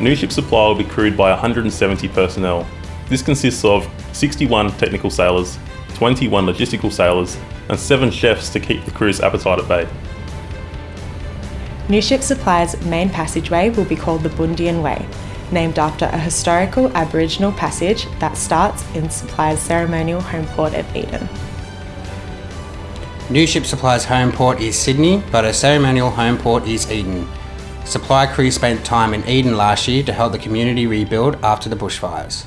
New ship supply will be crewed by 170 personnel. This consists of 61 technical sailors, 21 logistical sailors, and 7 chefs to keep the crew's appetite at bay. New Ship Supply's main passageway will be called the Bundian Way, named after a historical Aboriginal passage that starts in Supply's ceremonial home port of Eden. New Ship Supply's home port is Sydney, but her ceremonial home port is Eden. Supply crew spent time in Eden last year to help the community rebuild after the bushfires.